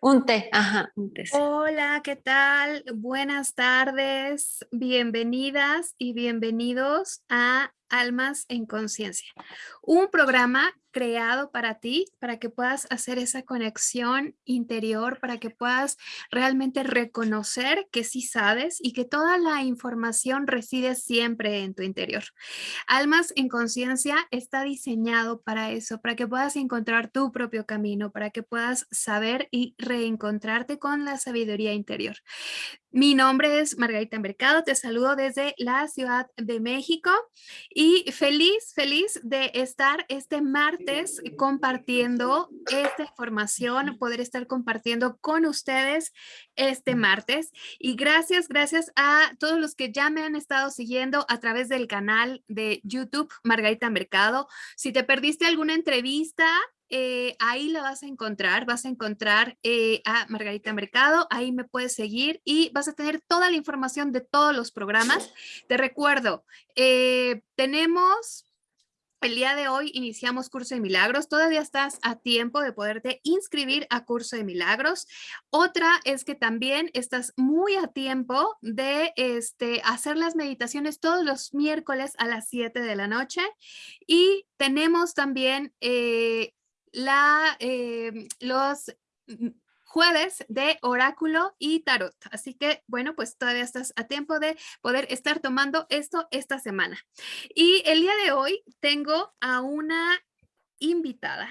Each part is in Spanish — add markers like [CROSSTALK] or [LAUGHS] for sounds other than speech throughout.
Un té, ajá, un té. Hola, ¿qué tal? Buenas tardes, bienvenidas y bienvenidos a Almas en Conciencia, un programa creado para ti, para que puedas hacer esa conexión interior, para que puedas realmente reconocer que sí sabes y que toda la información reside siempre en tu interior. Almas en Conciencia está diseñado para eso, para que puedas encontrar tu propio camino, para que puedas saber y reencontrarte con la sabiduría interior. Mi nombre es Margarita Mercado, te saludo desde la Ciudad de México y feliz, feliz de estar este martes compartiendo esta información, poder estar compartiendo con ustedes este martes. Y gracias, gracias a todos los que ya me han estado siguiendo a través del canal de YouTube Margarita Mercado. Si te perdiste alguna entrevista, eh, ahí la vas a encontrar, vas a encontrar eh, a Margarita Mercado, ahí me puedes seguir y vas a tener toda la información de todos los programas. Te recuerdo, eh, tenemos el día de hoy iniciamos Curso de Milagros. Todavía estás a tiempo de poderte inscribir a Curso de Milagros. Otra es que también estás muy a tiempo de este, hacer las meditaciones todos los miércoles a las 7 de la noche. Y tenemos también la, em, los jueves de oráculo y tarot. Así que, bueno, pues todavía estás a tiempo de poder estar tomando esto esta semana. Y el día de hoy tengo a una invitada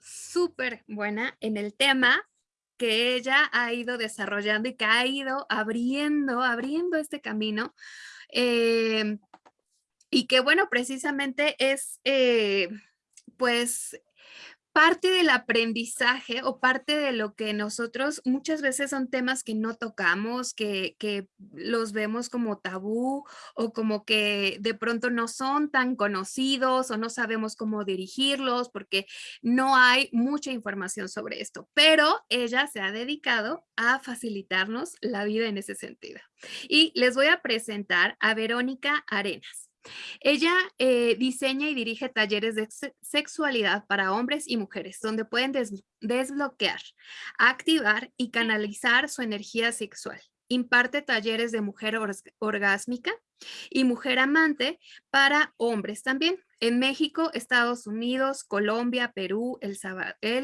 súper buena en el tema que ella ha ido desarrollando y que ha ido abriendo, abriendo este camino. Em, y que, bueno, precisamente es, eh, pues, parte del aprendizaje o parte de lo que nosotros muchas veces son temas que no tocamos, que, los vemos como tabú o como que de pronto no son tan conocidos o no sabemos cómo dirigirlos porque no hay mucha información sobre esto, pero ella se ha dedicado a facilitarnos la vida en ese sentido. Y les voy a presentar a Verónica Arenas. Ella eh, diseña y dirige talleres de sexualidad para hombres y mujeres, donde pueden desbloquear, activar y canalizar su energía sexual. Imparte talleres de mujer orgásmica y mujer amante para hombres también en México, Estados Unidos, Colombia, Perú, El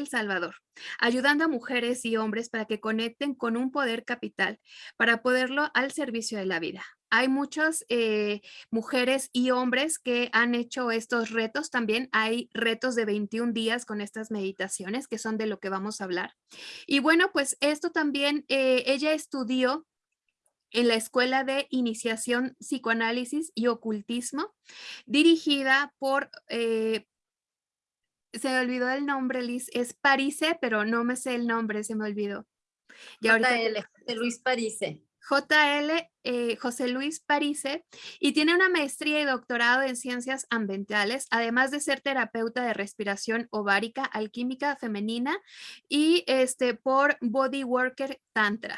Salvador, ayudando a mujeres y hombres para que conecten con un poder capital para poderlo al servicio de la vida hay muchas eh, mujeres y hombres que han hecho estos retos. También hay retos de 21 días con estas meditaciones, que son de lo que vamos a hablar. Y bueno, pues esto también, eh, ella estudió en la Escuela de Iniciación Psicoanálisis y Ocultismo, dirigida por... Eh, se me olvidó el nombre, Liz, es Parise, pero no me sé el nombre, se me olvidó. Y ahorita... Luis Parise. JL eh, José Luis Parise y tiene una maestría y doctorado en ciencias ambientales, además de ser terapeuta de respiración ovárica, alquímica femenina y este, por Body Worker Tantra.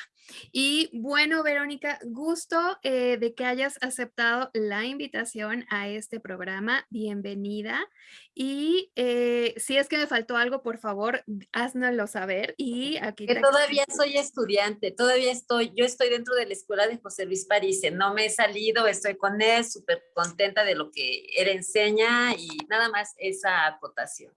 Y bueno, Verónica, gusto eh, de que hayas aceptado la invitación a este programa. Bienvenida. Y eh, si es que me faltó algo, por favor, háznoslo saber. Y aquí que todavía soy estudiante, todavía estoy, yo estoy dentro de la escuela de José Luis París, no me he salido, estoy con él, súper contenta de lo que él enseña y nada más esa acotación.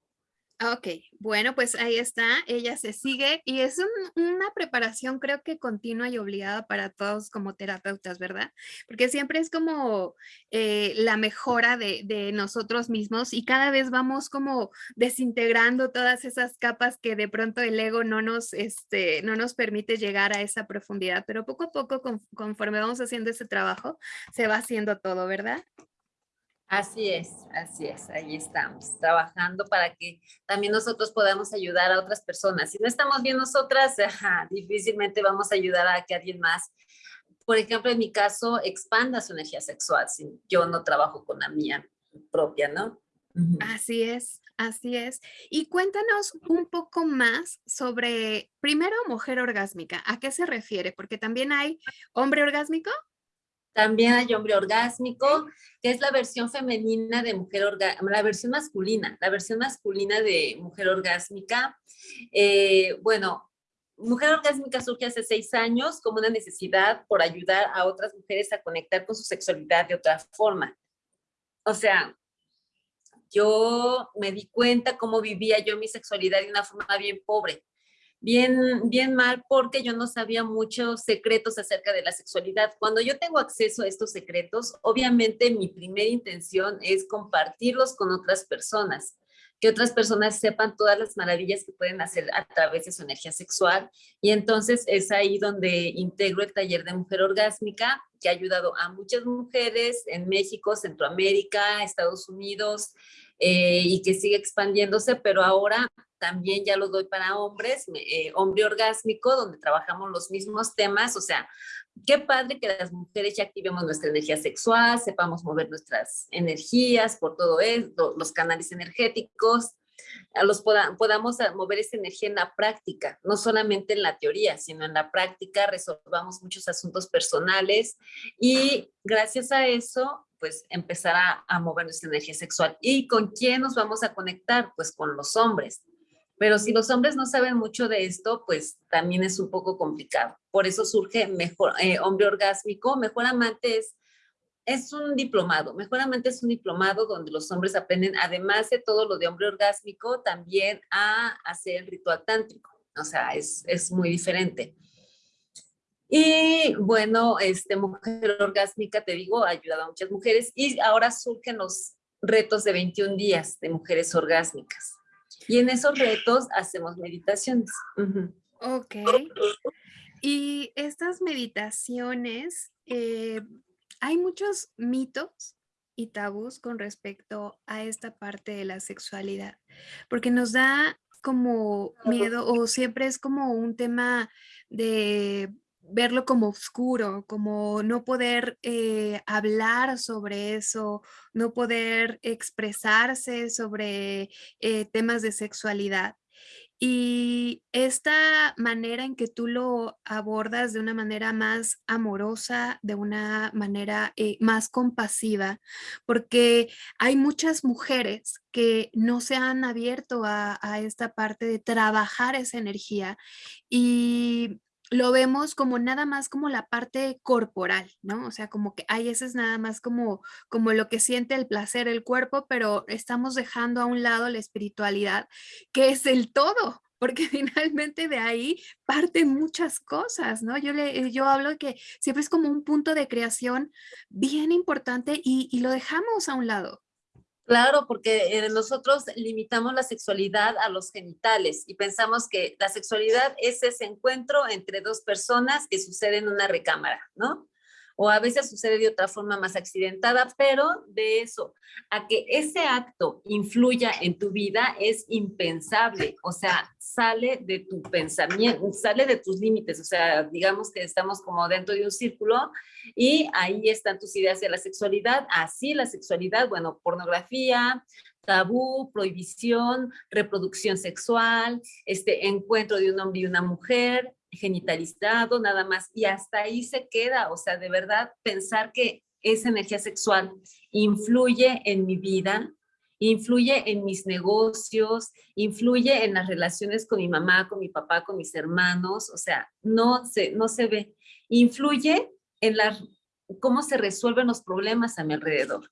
Ok, bueno, pues ahí está, ella se sigue y es una preparación creo que continua y obligada para todos como terapeutas, ¿verdad? Porque siempre es como eh, la mejora de, nosotros mismos y cada vez vamos como desintegrando todas esas capas que de pronto el ego no nos, este, no nos permite llegar a esa profundidad, pero poco a poco conforme vamos haciendo ese trabajo, se va haciendo todo, ¿verdad? Así es, así es, ahí estamos, trabajando para que también nosotros podamos ayudar a otras personas. Si no estamos bien nosotras, [LAUGHS] difícilmente vamos a ayudar a que alguien más, por ejemplo, en mi caso, expanda su energía sexual, si yo no trabajo con la mía propia, ¿no? Así es, así es. Y cuéntanos un poco más sobre, primero, mujer orgásmica. ¿A qué se refiere? Porque también hay hombre orgásmico. También hay hombre orgásmico, que es la versión femenina de mujer orgásmica, la versión masculina, la versión masculina de mujer orgásmica. Eh, bueno, Mujer Orgásmica surge hace seis años como una necesidad por ayudar a otras mujeres a conectar con su sexualidad de otra forma. O sea, yo me di cuenta cómo vivía yo mi sexualidad de una forma bien pobre bien, bien mal porque yo no sabía muchos secretos acerca de la sexualidad. Cuando yo tengo acceso a estos secretos, obviamente mi primera intención es compartirlos con otras personas, que otras personas sepan todas las maravillas que pueden hacer a través de su energía sexual. Y entonces es ahí donde integro el taller de mujer orgásmica, que ha ayudado a muchas mujeres en México, Centroamérica, Estados Unidos, eh, y que sigue expandiéndose, pero ahora también ya lo doy para hombres, eh, hombre orgásmico, donde trabajamos los mismos temas, o sea, qué padre que las mujeres ya activemos nuestra energía sexual, sepamos mover nuestras energías por todo esto, los canales energéticos, los podamos mover esa energía en la práctica, no solamente en la teoría, sino en la práctica, resolvamos muchos asuntos personales y gracias a eso, pues empezar a, a mover nuestra energía sexual. ¿Y con quién nos vamos a conectar? Pues con los hombres. Pero si los hombres no saben mucho de esto, pues también es un poco complicado. Por eso surge mejor, eh, hombre orgásmico. Mejor amante es, es un diplomado. Mejor amante es un diplomado donde los hombres aprenden, además de todo lo de hombre orgásmico, también a hacer el ritual tántrico. O sea, es, es muy diferente. Y bueno, este, Mujer Orgásmica, te digo, ha ayudado a muchas mujeres y ahora surgen los retos de 21 días de mujeres orgásmicas. Y en esos retos hacemos meditaciones. Ok. Y estas meditaciones, eh, hay muchos mitos y tabús con respecto a esta parte de la sexualidad, porque nos da como miedo o siempre es como un tema de verlo como oscuro, como no poder eh, hablar sobre eso, no poder expresarse sobre eh, temas de sexualidad. Y esta manera en que tú lo abordas de una manera más amorosa, de una manera eh, más compasiva, porque hay muchas mujeres que no se han abierto a, a esta parte de trabajar esa energía y lo vemos como nada más como la parte corporal, ¿no? O sea, como que, hay ese es nada más como, como lo que siente el placer el cuerpo, pero estamos dejando a un lado la espiritualidad, que es el todo, porque [LAUGHS] finalmente de ahí parten muchas cosas, ¿no? Yo, le, yo hablo que siempre es como un punto de creación bien importante y, y lo dejamos a un lado. Claro, porque eh, nosotros limitamos la sexualidad a los genitales y pensamos que la sexualidad es ese encuentro entre dos personas que sucede en una recámara, ¿no? O a veces sucede de otra forma más accidentada, pero de eso a que ese acto influya en tu vida es impensable, o sea, sale de tu pensamiento, sale de tus límites, o sea, digamos que estamos como dentro de un círculo y ahí están tus ideas de la sexualidad, así la sexualidad, bueno, pornografía, tabú, prohibición, reproducción sexual, este encuentro de un hombre y una mujer, genitalizado, nada más, y hasta ahí se queda, o sea, de verdad pensar que esa energía sexual influye en mi vida, influye en mis negocios, influye en las relaciones con mi mamá, con mi papá, con mis hermanos, o sea, no se, no se ve. Influye en la, cómo se resuelven los problemas a mi alrededor.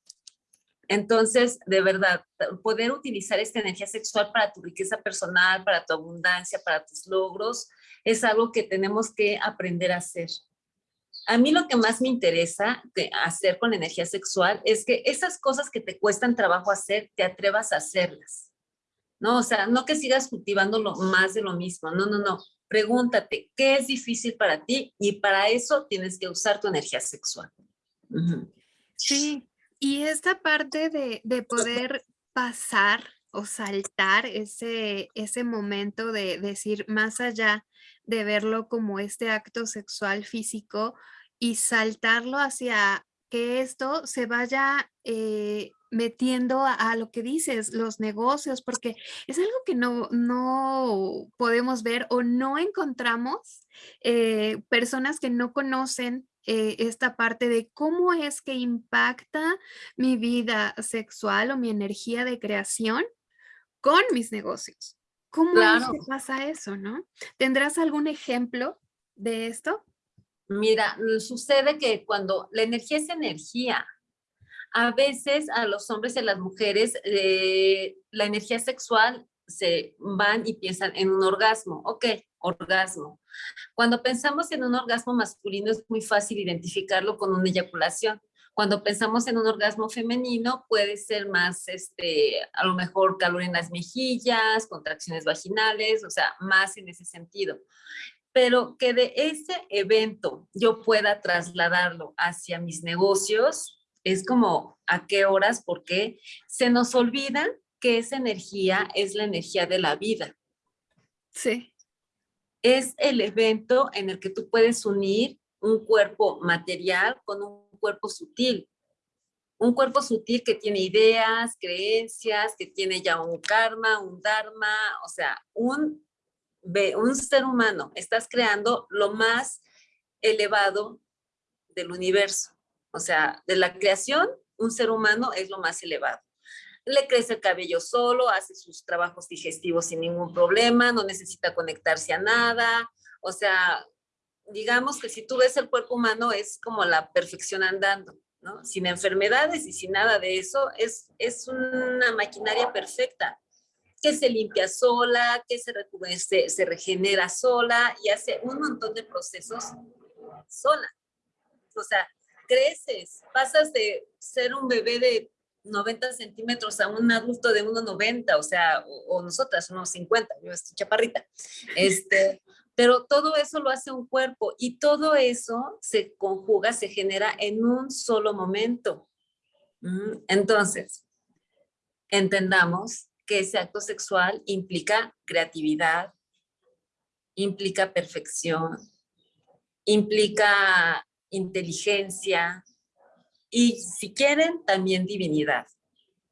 Entonces, de verdad, poder utilizar esta energía sexual para tu riqueza personal, para tu abundancia, para tus logros, es algo que tenemos que aprender a hacer. A mí lo que más me interesa hacer con energía sexual es que esas cosas que te cuestan trabajo hacer, te atrevas a hacerlas. No, o sea, no que sigas cultivando más de lo mismo. No, no, no. Pregúntate, ¿qué es difícil para ti? Y para eso tienes que usar tu energía sexual. Sí, y esta parte de, de poder pasar o saltar ese, ese momento de decir más allá de verlo como este acto sexual físico y saltarlo hacia que esto se vaya eh, metiendo a, lo que dices, los negocios, porque es algo que no, no podemos ver o no encontramos eh, personas que no conocen eh, esta parte de cómo es que impacta mi vida sexual o mi energía de creación con mis negocios. ¿Cómo es que pasa eso, no? ¿Tendrás algún ejemplo de esto? Mira, sucede que cuando la energía es energía, a veces a los hombres y las mujeres eh, la energía sexual se van y piensan en un orgasmo. Ok, orgasmo. Cuando pensamos en un orgasmo masculino es muy fácil identificarlo con una eyaculación. Cuando pensamos en un orgasmo femenino puede ser más, este, a lo mejor calor en las mejillas, contracciones vaginales, o sea, más en ese sentido. Pero que de ese evento yo pueda trasladarlo hacia mis negocios, es como a qué horas, porque se nos olvida que esa energía es la energía de la vida. Sí. Es el evento en el que tú puedes unir un cuerpo material con un cuerpo sutil. Un cuerpo sutil que tiene ideas, creencias, que tiene ya un karma, un dharma, o sea, un, un ser humano. Estás creando lo más elevado del universo. O sea, de la creación, un ser humano es lo más elevado le crece el cabello solo, hace sus trabajos digestivos sin ningún problema, no necesita conectarse a nada, o sea, digamos que si tú ves el cuerpo humano es como la perfección andando, ¿no? Sin enfermedades y sin nada de eso, es, es una maquinaria perfecta, que se limpia sola, que se, se, se regenera sola y hace un montón de procesos sola. O sea, creces, pasas de ser un bebé de 90 centímetros a un adulto de 1,90, o sea, o, nosotras unos 50, yo estoy chaparrita. Este, [LAUGHS] pero todo eso lo hace un cuerpo y todo eso se conjuga, se genera en un solo momento. Mm, entonces, entendamos que ese acto sexual implica creatividad, implica perfección, implica inteligencia, y si quieren, también divinidad.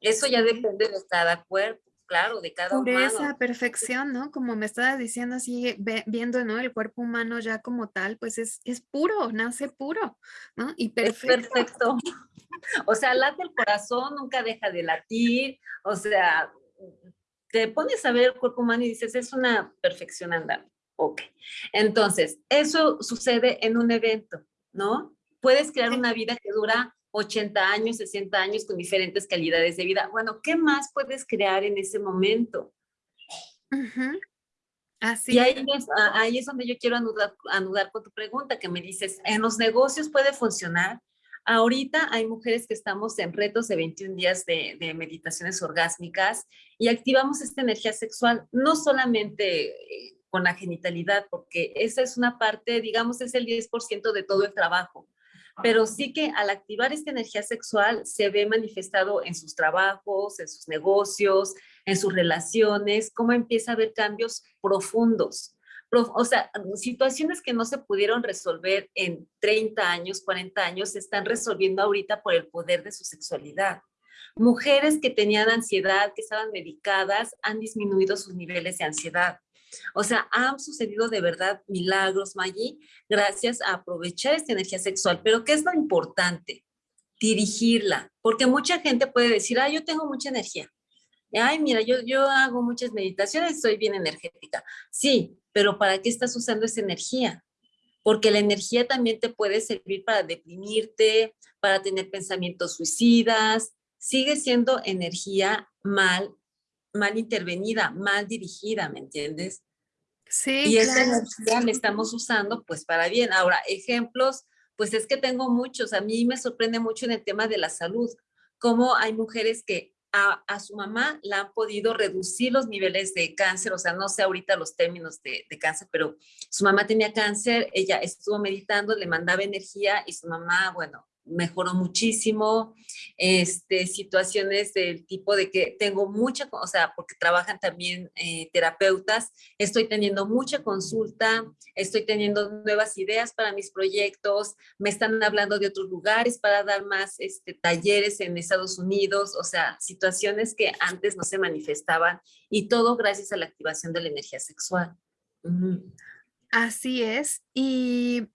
Eso ya depende de cada cuerpo, claro, de cada Pureza, humano. perfección, ¿no? Como me estabas diciendo así, viendo, ¿no? El cuerpo humano ya como tal, pues es, es puro, nace puro, ¿no? Y perfecto. perfecto. O sea, late el corazón, nunca deja de latir, o sea, te pones a ver el cuerpo humano y dices, es una perfección andando. Ok. Entonces, eso sucede en un evento, ¿no? Puedes crear una vida que dura 80 años, 60 años con diferentes calidades de vida. Bueno, ¿qué más puedes crear en ese momento? Así. Y ahí es, ahí es, donde yo quiero anudar, anudar con tu pregunta, que me dices, ¿en los negocios puede funcionar? Ahorita hay mujeres que estamos en retos de 21 días de, de, meditaciones orgásmicas y activamos esta energía sexual, no solamente eh, con la genitalidad, porque esa es una parte, digamos, es el 10% de todo el trabajo pero sí que al activar esta energía sexual se ve manifestado en sus trabajos, en sus negocios, en sus relaciones, cómo empieza a haber cambios profundos. O sea, situaciones que no se pudieron resolver en 30 años, 40 años, se están resolviendo ahorita por el poder de su sexualidad. Mujeres que tenían ansiedad, que estaban medicadas, han disminuido sus niveles de ansiedad. O sea, han sucedido de verdad milagros, Maggie, gracias a aprovechar esta energía sexual. Pero ¿qué es lo importante? Dirigirla, porque mucha gente puede decir, ah, yo tengo mucha energía. Ay, mira, yo, yo hago muchas meditaciones, soy bien energética. Sí, pero ¿para qué estás usando esa energía? Porque la energía también te puede servir para deprimirte, para tener pensamientos suicidas. Sigue siendo energía mal mal intervenida, mal dirigida, ¿me entiendes? Sí, Y esa energía la estamos usando pues para bien. Ahora, ejemplos, pues es que tengo muchos. A mí me sorprende mucho en el tema de la salud, cómo hay mujeres que a, a, su mamá la han podido reducir los niveles de cáncer, o sea, no sé ahorita los términos de, de, cáncer, pero su mamá tenía cáncer, ella estuvo meditando, le mandaba energía y su mamá, bueno, mejoró muchísimo, este, situaciones del tipo de que tengo mucha, o sea, porque trabajan también eh, terapeutas, estoy teniendo mucha consulta, estoy teniendo nuevas ideas para mis proyectos, me están hablando de otros lugares para dar más este, talleres en Estados Unidos, o sea, situaciones que antes no se manifestaban y todo gracias a la activación de la energía sexual. Así es, y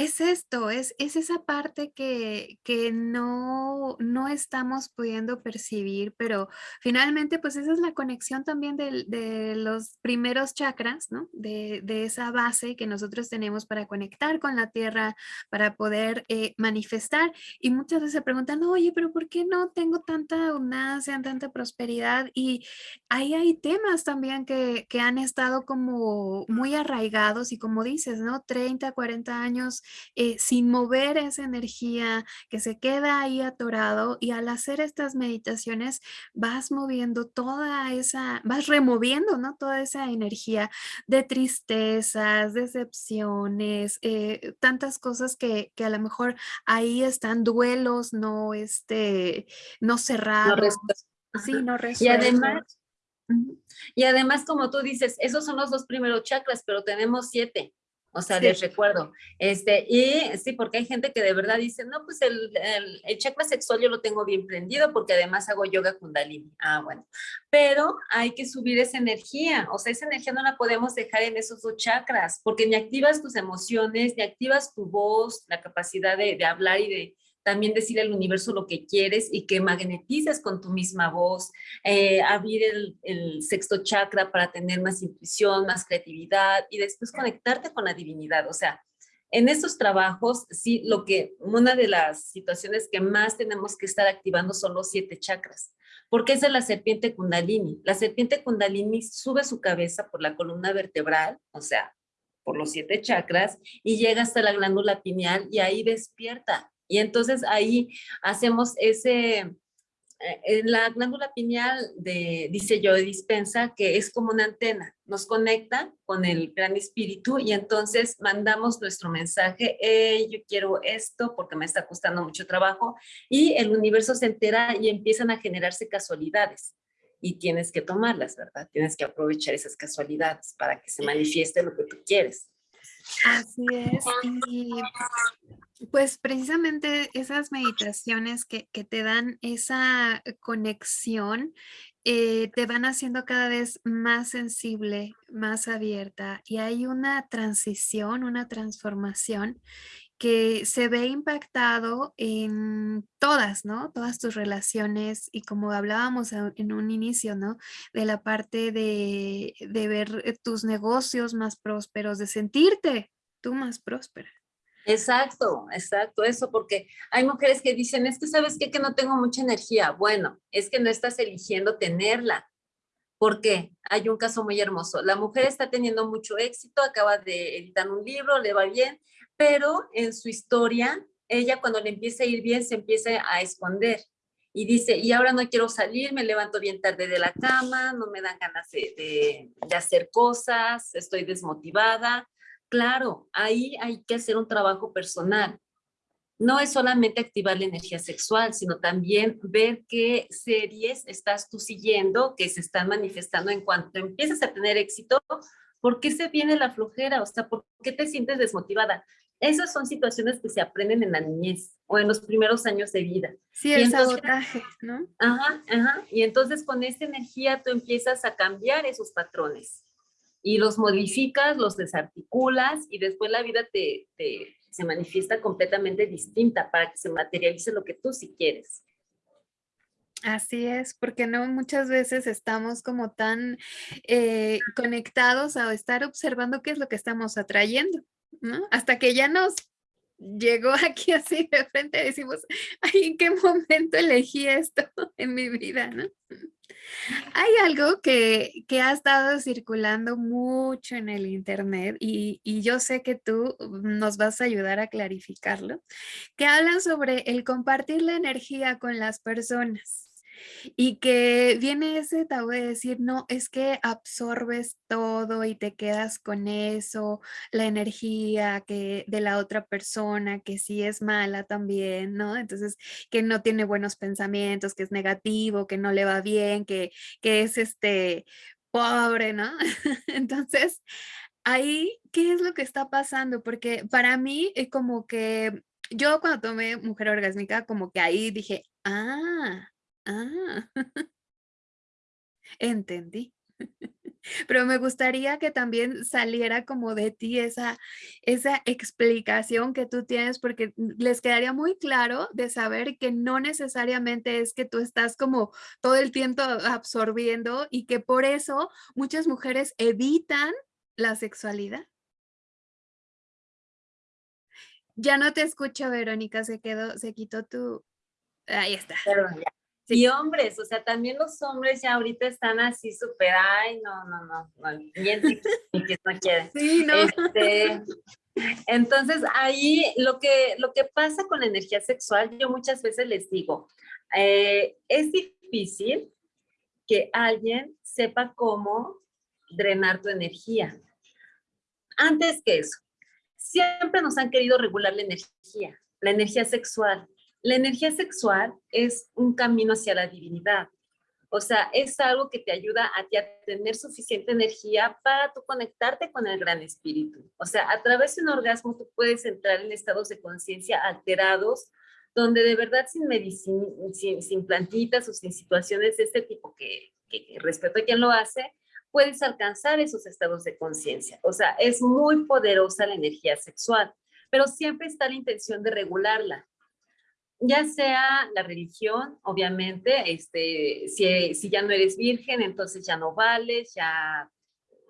es esto, es, es esa parte que, que no, no estamos pudiendo percibir, pero finalmente pues esa es la conexión también de, de los primeros chakras, ¿no? De, de, esa base que nosotros tenemos para conectar con la tierra, para poder eh, manifestar. Y muchas veces se preguntan, oye, pero ¿por qué no tengo tanta abundancia, tanta prosperidad? Y ahí hay temas también que, que han estado como muy arraigados y como dices, ¿no? 30, 40 años eh, sin mover esa energía que se queda ahí atorado y al hacer estas meditaciones vas moviendo toda esa, vas removiendo, ¿no? Toda esa energía de tristezas, decepciones, eh, tantas cosas que, que, a lo mejor ahí están duelos no, este, no cerrados. No sí, no resueltos. Y además, y además, como tú dices, esos son los dos primeros chakras, pero tenemos siete. O sea, les recuerdo. Este, y sí, porque hay gente que de verdad dice, no, pues el, el, chakra sexual yo lo tengo bien prendido porque además hago yoga kundalini. Ah, bueno. Pero hay que subir esa energía. O sea, esa energía no la podemos dejar en esos dos chakras porque ni activas tus emociones, ni activas tu voz, la capacidad de, de hablar y de, también decirle al universo lo que quieres y que magnetices con tu misma voz, eh, abrir el, el, sexto chakra para tener más intuición, más creatividad y después conectarte con la divinidad. O sea, en estos trabajos, sí, lo que, una de las situaciones que más tenemos que estar activando son los siete chakras, porque es de la serpiente kundalini. La serpiente kundalini sube su cabeza por la columna vertebral, o sea, por los siete chakras, y llega hasta la glándula pineal y ahí despierta y entonces ahí hacemos ese, eh, en la glándula pineal de, dice yo, dispensa, que es como una antena, nos conecta con el gran espíritu y entonces mandamos nuestro mensaje, yo quiero esto porque me está costando mucho trabajo y el universo se entera y empiezan a generarse casualidades y tienes que tomarlas, ¿verdad? Tienes que aprovechar esas casualidades para que se manifieste lo que tú quieres. Así es. Y pues precisamente esas meditaciones que, que te dan esa conexión eh, te van haciendo cada vez más sensible, más abierta y hay una transición, una transformación que se ve impactado en todas, ¿no? Todas tus relaciones y como hablábamos en un inicio, ¿no? De la parte de, de ver eh, tus negocios más prósperos, de sentirte tú más próspera. Exacto, exacto, eso, porque hay mujeres que dicen, es que sabes qué, que no tengo mucha energía. Bueno, es que no estás eligiendo tenerla. ¿Por qué? Hay un caso muy hermoso. La mujer está teniendo mucho éxito, acaba de editar un libro, le va bien, pero en su historia, ella cuando le empieza a ir bien, se empieza a esconder. Y dice, y ahora no quiero salir, me levanto bien tarde de la cama, no me dan ganas de, de hacer cosas, estoy desmotivada, Claro, ahí hay que hacer un trabajo personal. No es solamente activar la energía sexual, sino también ver qué series estás tú siguiendo que se están manifestando en cuanto empiezas a tener éxito. ¿Por qué se viene la flojera? O sea, ¿por qué te sientes desmotivada? Esas son situaciones que se aprenden en la niñez o en los primeros años de vida. Sí, el sabotaje, ¿no? Ajá, ajá. Y entonces con esta energía tú empiezas a cambiar esos patrones y los modificas, los desarticulas y después la vida te, te, se manifiesta completamente distinta para que se materialice lo que tú sí quieres. Así es, porque no muchas veces estamos como tan eh, conectados a estar observando qué es lo que estamos atrayendo, Hasta que ya nos llegó [LAUGHS] aquí así de frente, decimos, ay, ¿en qué momento elegí esto [LAUGHS] en mi vida, no? Hay algo que, que, ha estado circulando mucho en el internet y, y, yo sé que tú nos vas a ayudar a clarificarlo, que hablan sobre el compartir la energía con las personas. Y que viene ese tabú de decir, no, es que absorbes todo y te quedas con eso, la energía que de la otra persona, que sí es mala también, ¿no? Entonces, que no tiene buenos pensamientos, que es negativo, que no le va bien, que, que es este pobre, ¿no? [LAUGHS] Entonces, ahí, ¿qué es lo que está pasando? Porque para mí, es como que yo cuando tomé Mujer Orgásmica, como que ahí dije, ah, Ah. [LAUGHS] Entendí. [LAUGHS] Pero me gustaría que también saliera como de ti esa, esa explicación que tú tienes, porque les quedaría muy claro de saber que no necesariamente es que tú estás como todo el tiempo absorbiendo y que por eso muchas mujeres evitan la sexualidad. Ya no te escucho, Verónica, se quedó, se quitó tu... Ahí está. Y hombres, o sea, también los hombres ya ahorita están así súper, ay, no, no, no, no, bien [LAUGHS] que no quiere. Sí, no. Este, entonces, ahí lo que, lo que pasa con la energía sexual, yo muchas veces les digo, eh, es difícil que alguien sepa cómo drenar tu energía. Antes que eso, siempre nos han querido regular la energía, la energía sexual. La energía sexual es un camino hacia la divinidad. O sea, es algo que te ayuda a ti a tener suficiente energía para tú conectarte con el gran espíritu. O sea, a través de un orgasmo tú puedes entrar en estados de conciencia alterados, donde de verdad sin medicina, sin, plantitas o sin situaciones de este tipo que, que respeto a quien lo hace, puedes alcanzar esos estados de conciencia. O sea, es muy poderosa la energía sexual, pero siempre está la intención de regularla ya sea la religión, obviamente, este, si, si, ya no eres virgen, entonces ya no vales, ya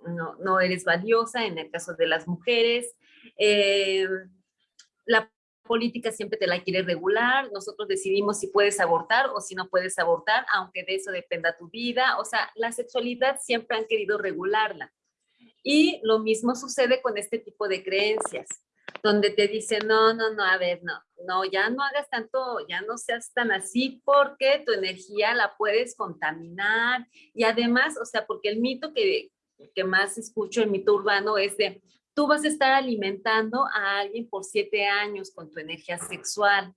no, no eres valiosa en el caso de las mujeres. Eh, la política siempre te la quiere regular, nosotros decidimos si puedes abortar o si no puedes abortar, aunque de eso dependa tu vida. O sea, la sexualidad siempre han querido regularla. Y lo mismo sucede con este tipo de creencias donde te dicen, no, no, no, a ver, no, no, ya no hagas tanto, ya no seas tan así porque tu energía la puedes contaminar y además, o sea, porque el mito que, que más escucho, el mito urbano es de, tú vas a estar alimentando a alguien por siete años con tu energía sexual,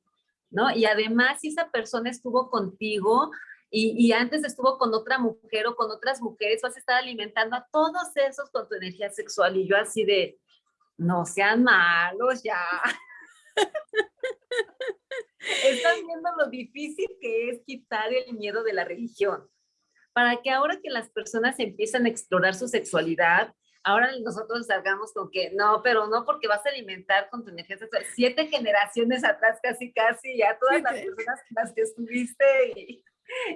¿no? Y además, si esa persona estuvo contigo, y, y, antes estuvo con otra mujer o con otras mujeres, vas a estar alimentando a todos esos con tu energía sexual. Y yo así de, no sean malos ya. [LAUGHS] Están viendo lo difícil que es quitar el miedo de la religión. Para que ahora que las personas empiezan a explorar su sexualidad, ahora nosotros salgamos con que no, pero no porque vas a alimentar con tu energía sexual. Siete generaciones atrás, casi, casi, ya todas las personas con las que estuviste y,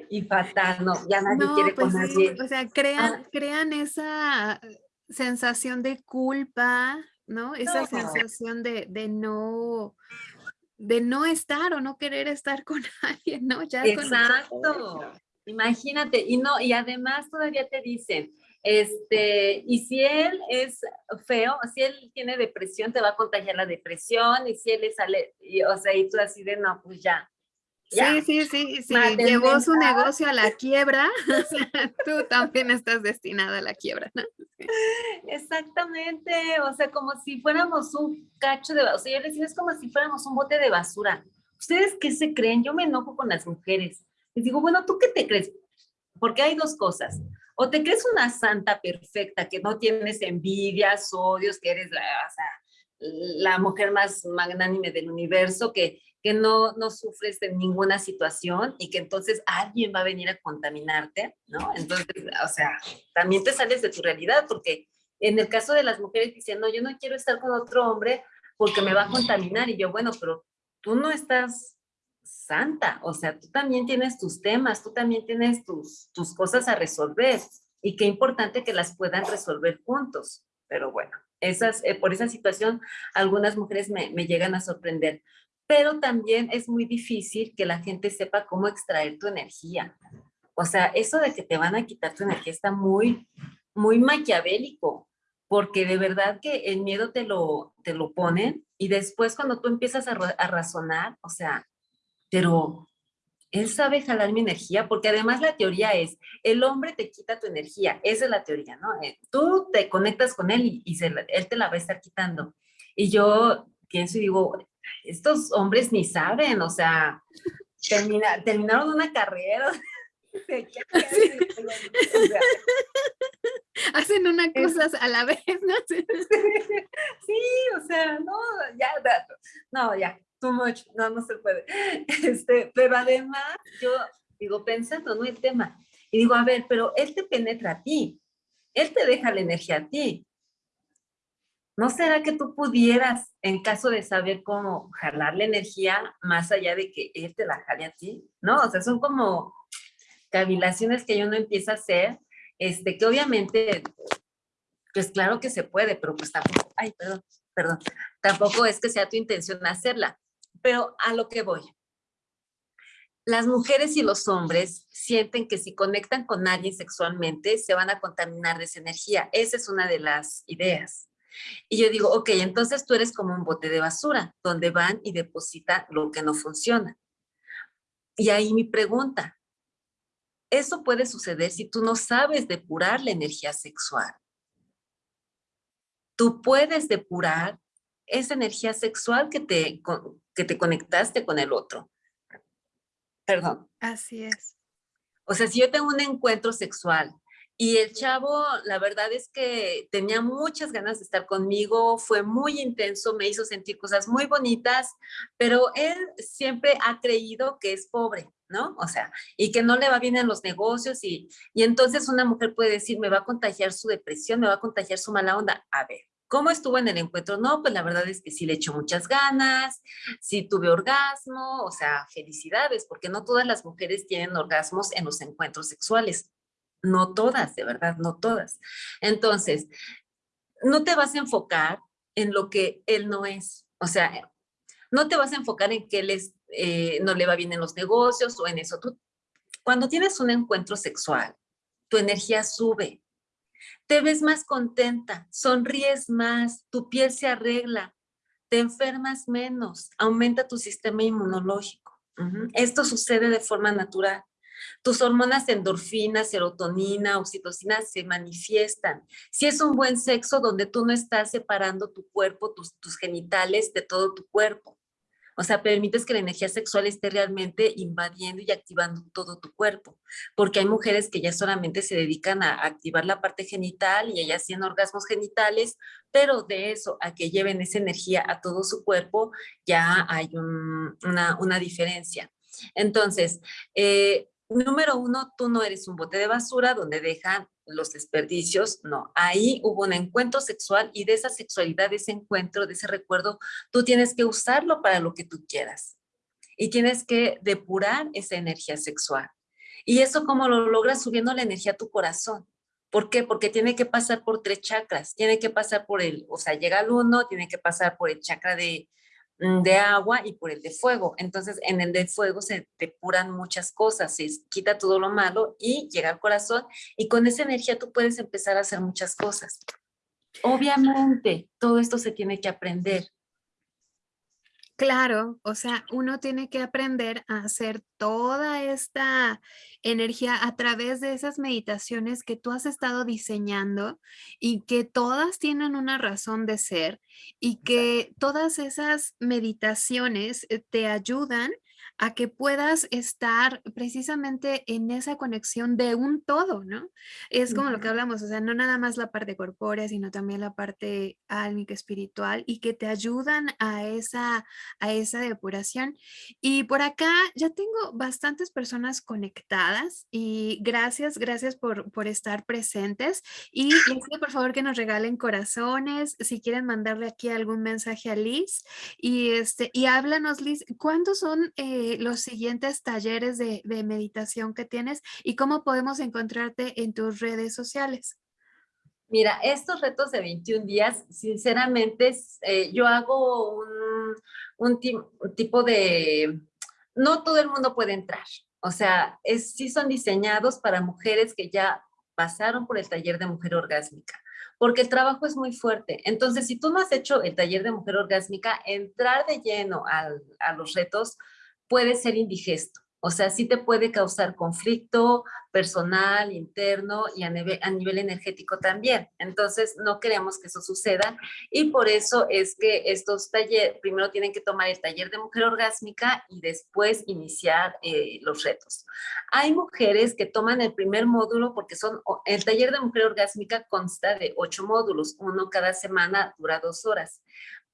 y fatal, no, ya nadie quiere pues con nadie. O sea, crean, ah. crean esa sensación de culpa, ¿no? Esa sensación de, no, de no estar o no querer estar con [LAUGHS] alguien, ¿no? Ya Exacto. Imagínate, y no, y además todavía te dicen, este, y si él es feo, si él tiene depresión, te va a contagiar la depresión, y si él es, sale, o sea, y tú así de, no, pues ya, Sí, sí, sí, sí, llevó su negocio a la quiebra, [LAUGHS] [LAUGHS] tú también estás destinada a la quiebra, ¿no? Exactamente, o sea, como si fuéramos un cacho de, o sea, yo les digo, es como si fuéramos un bote de basura. ¿Ustedes qué se creen? Yo me enojo con las mujeres. Les digo, bueno, ¿tú qué te crees? Porque hay dos cosas. O te crees una santa perfecta, que no tienes envidias, odios, que eres la, o sea, la mujer más magnánime del universo, que que no, no sufres de ninguna situación y que entonces alguien va a venir a contaminarte, ¿no? Entonces, o sea, también te sales de tu realidad porque en el caso de las mujeres dicen, no, yo no quiero estar con otro hombre porque me va a contaminar y yo, bueno, pero tú no estás santa, o sea, tú también tienes tus temas, tú también tienes tus, tus cosas a resolver y qué importante que las puedan resolver juntos, pero bueno, esas, eh, por esa situación algunas mujeres me, me llegan a sorprender pero también es muy difícil que la gente sepa cómo extraer tu energía. O sea, eso de que te van a quitar tu energía está muy, muy maquiavélico, porque de verdad que el miedo te lo, te lo ponen y después cuando tú empiezas a, razonar, o sea, pero él sabe jalar mi energía, porque además la teoría es, el hombre te quita tu energía, esa es la teoría, ¿no? Eh, tú te conectas con él y, y él te la va a estar quitando. Y yo pienso y digo, estos hombres ni saben, o sea, terminaron una carrera. [LAUGHS] [LAUGHS] Hacen una cosa a la vez, [LAUGHS] ¿no? Sí, o sea, no, ya, no, ya, too much, no, no se puede. Este, pero además, yo digo, pensando, ¿no? El tema, y digo, a ver, pero él te penetra a ti, él te deja la energía a ti. ¿No será que tú pudieras, en caso de saber cómo jalar la energía, más allá de que él te la jale a ti? ¿No? O sea, son como cavilaciones que uno empieza a hacer, este, que obviamente, pues claro que se puede, pero pues tampoco, ay, perdón, perdón, tampoco es que sea tu intención hacerla. Pero a lo que voy, las mujeres y los hombres sienten que si conectan con alguien sexualmente se van a contaminar de esa energía. Esa es una de las ideas. Y yo digo, ok, entonces tú eres como un bote de basura, donde van y depositan lo que no funciona. Y ahí mi pregunta, eso puede suceder si tú no sabes depurar la energía sexual. Tú puedes depurar esa energía sexual que te, que te conectaste con el otro Perdón. Así es. O sea, si yo tengo un encuentro sexual y el chavo, la verdad es que tenía muchas ganas de estar conmigo, fue muy intenso, me hizo sentir cosas muy bonitas, pero él siempre ha creído que es pobre, ¿no? O sea, y que no le va bien en los negocios y, y entonces una mujer puede decir, me va a contagiar su depresión, me va a contagiar su mala onda. A ver, ¿Cómo estuvo en el encuentro? No, pues la verdad es que sí le echó muchas ganas, sí tuve orgasmo, o sea, felicidades, porque no todas las mujeres tienen orgasmos en los encuentros sexuales. No todas, de verdad, no todas. Entonces, no te vas a enfocar en lo que él no es. O sea, no te vas a enfocar en que él es, eh, no le va bien en los negocios o en eso. Tú, cuando tienes un encuentro sexual, tu energía sube, te ves más contenta, sonríes más, tu piel se arregla, te enfermas menos, aumenta tu sistema inmunológico. Esto sucede de forma natural. Tus hormonas endorfina, serotonina, oxitocina se manifiestan. Si es un buen sexo donde tú no estás separando tu cuerpo, tus genitales de todo tu cuerpo. O sea, permites que la energía sexual esté realmente invadiendo y activando todo tu cuerpo. Porque hay mujeres que ya solamente se dedican a activar la parte genital y ellas tienen orgasmos genitales, pero de eso a que lleven esa energía a todo su cuerpo, ya hay una, diferencia. Entonces, eh, número uno, tú no eres un bote de basura donde dejan los desperdicios, no. Ahí hubo un encuentro sexual y de esa sexualidad, de ese encuentro, de ese recuerdo, tú tienes que usarlo para lo que tú quieras. Y tienes que depurar esa energía sexual. Y eso como lo logras subiendo la energía a tu corazón. ¿Por qué? Porque tiene que pasar por tres chakras. Tiene que pasar por el, o sea, llega al uno, tiene que pasar por el chakra de, de agua y por el de fuego. Entonces, en el de fuego se depuran muchas cosas, se quita todo lo malo y llega al corazón y con esa energía tú puedes empezar a hacer muchas cosas. Obviamente, todo esto se tiene que aprender. Claro, o sea, uno tiene que aprender a hacer toda esta energía a través de esas meditaciones que tú has estado diseñando y que todas tienen una razón de ser y que todas esas meditaciones eh, te ayudan a que puedas estar precisamente en esa conexión de un todo, ¿no? Es como lo que hablamos, o sea, no nada más la parte corpórea, sino también la parte álmica, espiritual y que te ayudan a esa, a esa depuración. Y por acá ya tengo bastantes personas conectadas y gracias, gracias por, por estar presentes y les pido por favor que nos regalen corazones, si quieren mandarle aquí algún mensaje a Liz y, este, y háblanos Liz, ¿cuántos son eh, los siguientes talleres de, meditación que tienes y cómo podemos encontrarte en tus redes sociales. Mira, estos retos de 21 días, sinceramente, eh, yo hago un, un, tipo de... No todo el mundo puede entrar. O sea, es, sí son diseñados para mujeres que ya pasaron por el taller de mujer orgásmica porque el trabajo es muy fuerte. Entonces, si tú no has hecho el taller de mujer orgásmica, entrar de lleno a los retos puede ser indigesto. O sea, sí te puede causar conflicto personal, interno y a nivel, a nivel energético también. Entonces, no queremos que eso suceda y por eso es que estos talleres, primero tienen que tomar el taller de mujer orgásmica y después iniciar eh, los retos. Hay mujeres que toman el primer módulo porque son, el taller de mujer orgásmica consta de ocho módulos, uno cada semana dura dos horas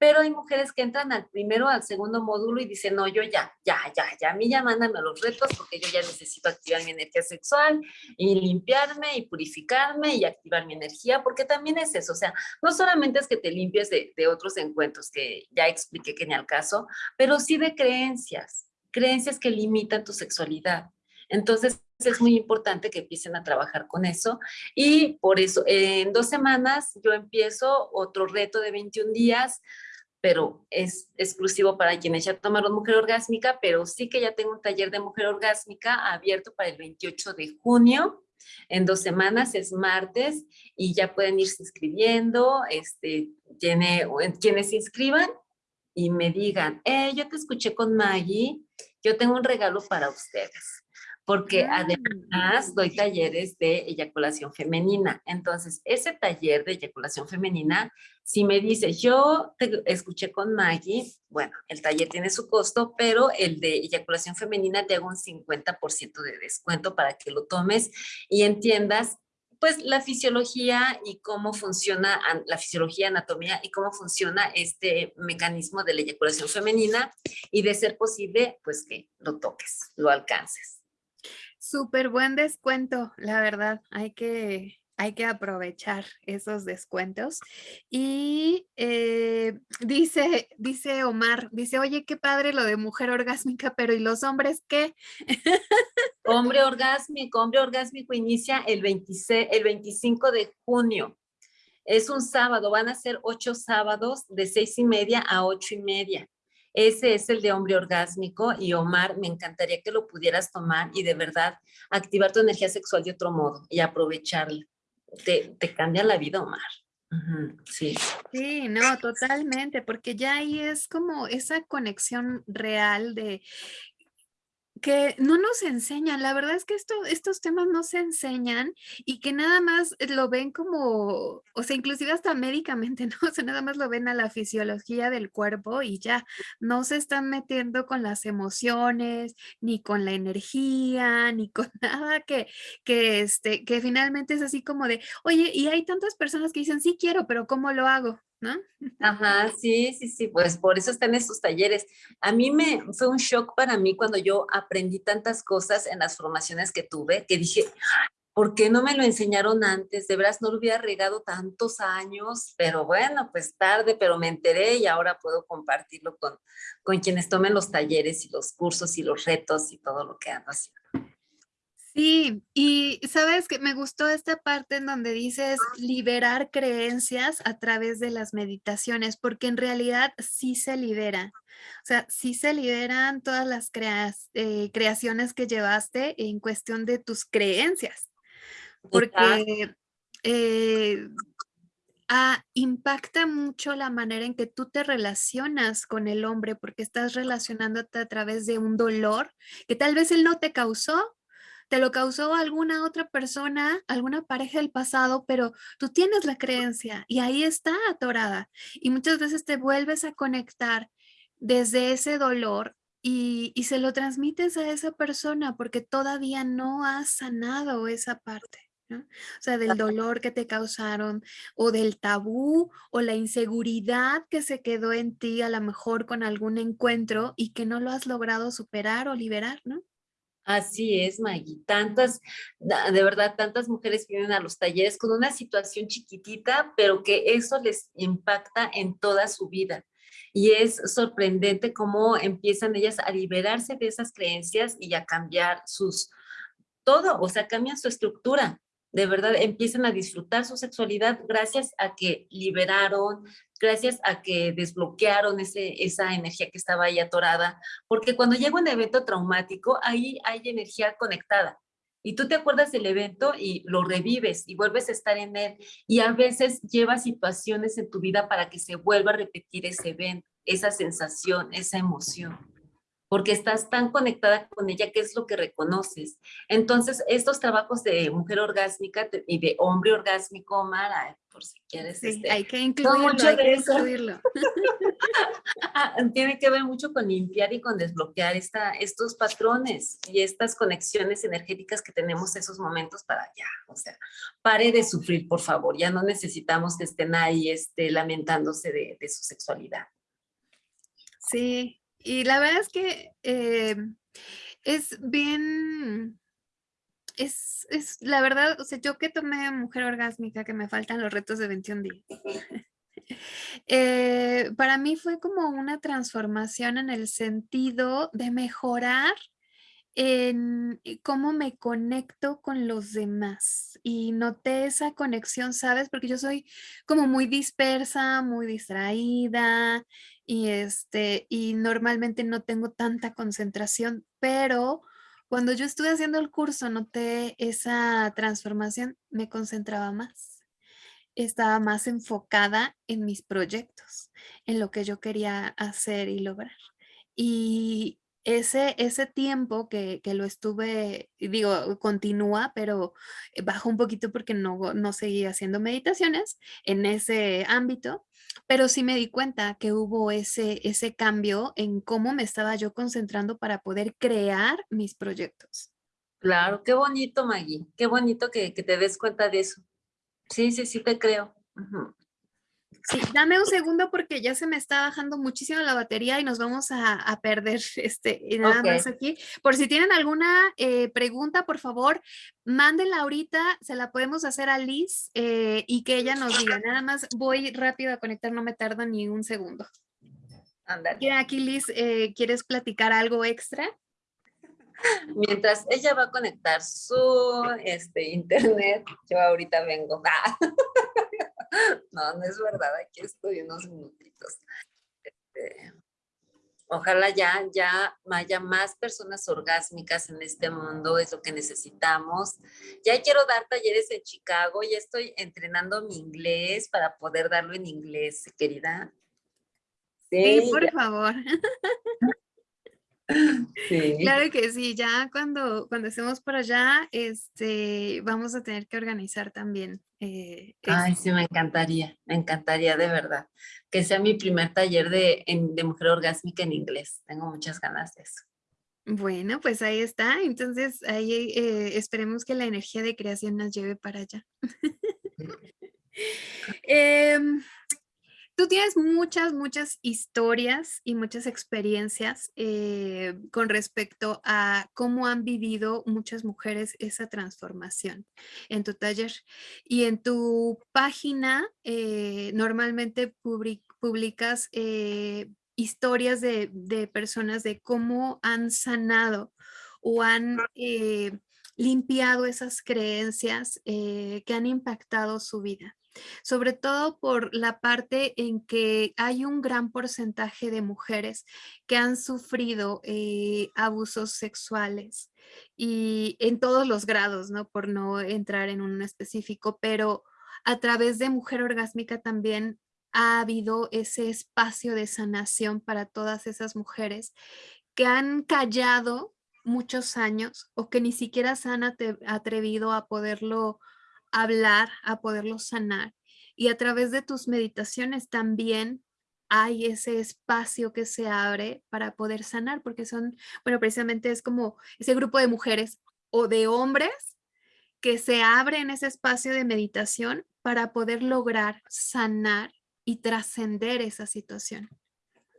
pero hay mujeres que entran al primero, al segundo módulo y dicen, no, yo ya, ya, ya, ya, a mí ya mándame los retos porque yo ya necesito activar mi energía sexual y limpiarme y purificarme y activar mi energía, porque también es eso, o sea, no solamente es que te limpies de, de otros encuentros que ya expliqué que ni al caso, pero sí de creencias, creencias que limitan tu sexualidad. Entonces, es muy importante que empiecen a trabajar con eso y por eso en dos semanas yo empiezo otro reto de 21 días pero es exclusivo para quienes ya tomaron mujer orgásmica, pero sí que ya tengo un taller de mujer orgásmica abierto para el 28 de junio, en dos semanas, es martes, y ya pueden irse inscribiendo, este, tiene, quienes se inscriban y me digan, eh, yo te escuché con Maggie, yo tengo un regalo para ustedes porque ah. además doy talleres de eyaculación femenina. Entonces, ese taller de eyaculación femenina, si me dices, yo te escuché con Maggie, bueno, el taller tiene su costo, pero el de eyaculación femenina te hago un 50% de descuento para que lo tomes y entiendas pues la fisiología y cómo funciona la fisiología, anatomía y cómo funciona este mecanismo de la eyaculación femenina y de ser posible, pues que lo toques, lo alcances. Súper buen descuento, la verdad. Hay que, hay que aprovechar esos descuentos. Y eh, dice, dice Omar, dice, oye, qué padre lo de mujer orgásmica, pero ¿y los hombres qué? Hombre [LAUGHS] orgásmico, hombre orgásmico inicia el, 26, el 25 de junio. Es un sábado, van a ser ocho sábados de seis y media a ocho y media. Ese es el de hombre orgásmico y Omar, me encantaría que lo pudieras tomar y de verdad activar tu energía sexual de otro modo y aprovecharla. Te, te cambia la vida, Omar. sí. Sí, no, totalmente, porque ya ahí es como esa conexión real de que no nos enseñan, la verdad es que esto, estos temas no se enseñan y que nada más lo ven como, o sea, inclusive hasta médicamente, [LAUGHS] ¿no? O sea, nada más lo ven a la fisiología del cuerpo y ya no se están metiendo con las emociones, ni con la energía, ni con [LAUGHS] nada que, que, este, que finalmente es así como de, oye, y hay tantas personas que dicen, sí quiero, pero ¿cómo lo hago? Ajá, sí, sí, sí, pues por eso están estos talleres. A mí me fue un shock para mí cuando yo aprendí tantas cosas en las formaciones que tuve, que dije, ¿por qué no me lo enseñaron antes? De veras no lo hubiera regado tantos años, pero bueno, pues tarde, pero me enteré y ahora puedo compartirlo con, con quienes tomen los talleres y los cursos y los retos y todo lo que ando haciendo. Sí, y sabes que me gustó esta parte en donde dices liberar creencias a través de las meditaciones, porque en realidad sí se libera. O sea, sí se liberan todas las eh, creaciones que llevaste en cuestión de tus creencias. Porque eh, ah, impacta mucho la manera en que tú te relacionas con el hombre, porque estás relacionándote a través de un dolor que tal vez él no te causó, te lo causó alguna otra persona, alguna pareja del pasado, pero tú tienes la creencia y ahí está atorada. Y muchas veces te vuelves a conectar desde ese dolor y, se lo transmites a esa persona porque todavía no has sanado esa parte. O sea, del dolor que te causaron o del tabú o la inseguridad que se quedó en ti a lo mejor con algún encuentro y que no lo has logrado superar o liberar, ¿no? Así es, Maggie. Tantas, de verdad, tantas mujeres vienen a los talleres con una situación chiquitita, pero que eso les impacta en toda su vida. Y es sorprendente cómo empiezan ellas a liberarse de esas creencias y a cambiar sus, todo, o sea, cambian su estructura de verdad empiezan a disfrutar su sexualidad gracias a que liberaron, gracias a que desbloquearon ese, esa energía que estaba ahí atorada, porque cuando llega un evento traumático, ahí hay energía conectada. Y tú te acuerdas del evento y lo revives y vuelves a estar en él. Y a veces llevas situaciones en tu vida para que se vuelva a repetir ese evento, esa sensación, esa emoción porque estás tan conectada con ella que es lo que reconoces. Entonces, estos trabajos de mujer orgásmica y de hombre orgásmico, Mara, por si quieres. Sí, este, hay que incluirlo, hay que incluirlo. [LAUGHS] Tiene que ver mucho con limpiar y con desbloquear esta, estos patrones y estas conexiones energéticas que tenemos esos momentos para ya, o sea, pare de sufrir, por favor, ya no necesitamos que estén ahí este, lamentándose de, de su sexualidad. Sí, y la verdad es que eh, es bien, es, es, la verdad, o sea, yo que tomé mujer orgásmica, que me faltan los retos de 21 días. [LAUGHS] Eh, para mí fue como una transformación en el sentido de mejorar en cómo me conecto con los demás y noté esa conexión, ¿sabes? Porque yo soy como muy dispersa, muy distraída y, este, y normalmente no tengo tanta concentración, pero cuando yo estuve haciendo el curso noté esa transformación, me concentraba más. Estaba más enfocada en mis proyectos, en lo que yo quería hacer y lograr. Y, ese, ese tiempo que, lo estuve, digo, continúa, pero bajó un poquito porque no, no seguí haciendo meditaciones en ese ámbito, pero sí me di cuenta que hubo ese, ese cambio en cómo me estaba yo concentrando para poder crear mis proyectos. Claro, qué bonito, Maggie, qué bonito que, te des cuenta de eso. Sí, sí, sí te creo. Sí, dame un segundo porque ya se me está bajando muchísimo la batería y nos vamos a, perder [LAUGHS] este, nada más aquí. Por si tienen alguna eh, pregunta, por favor, mándenla ahorita, se la podemos hacer a Liz eh, y que ella nos diga. Nada más voy rápido a conectar, no me tarda ni un segundo. Andale. Aquí Liz, eh, ¿quieres platicar algo extra? [LAUGHS] Mientras ella va a conectar su este, internet, yo ahorita vengo. [LAUGHS] [LAUGHS] no, no es verdad, aquí estoy unos minutitos. Este, ojalá ya, ya haya más personas orgásmicas en este mundo, es lo que necesitamos. Ya quiero dar talleres en Chicago, ya estoy entrenando mi inglés para poder darlo en inglés, querida. Sí, por favor. [LAUGHS] Claro que sí, ya cuando, cuando estemos por allá, este, vamos a tener que organizar también. Eh, Ay, sí, me encantaría, me encantaría de verdad. Que sea mi primer taller de, de mujer orgásmica en inglés. Tengo muchas ganas de eso. Bueno, pues ahí está. Entonces, ahí eh, esperemos que la energía de creación nos lleve para allá. [LAUGHS] [LAUGHS] eh, Tú tienes muchas, muchas historias y muchas experiencias eh, con respecto a cómo han vivido muchas mujeres esa transformación en tu taller. Y en tu página eh, normalmente publicas eh, historias de, de, personas de cómo han sanado o han limpiado esas creencias que han impactado su vida sobre todo por la parte en que hay un gran porcentaje de mujeres que han sufrido eh, abusos sexuales y en todos los grados, ¿no? Por no entrar en un específico, pero a través de Mujer Orgásmica también ha habido ese espacio de sanación para todas esas mujeres que han callado muchos años o que ni siquiera se han atrevido a poderlo hablar, a poderlo sanar. Y a través de tus meditaciones también hay ese espacio que se abre para poder sanar, porque son, bueno, precisamente es como ese grupo de mujeres o de hombres que se abre en ese espacio de meditación para poder lograr sanar y trascender esa situación.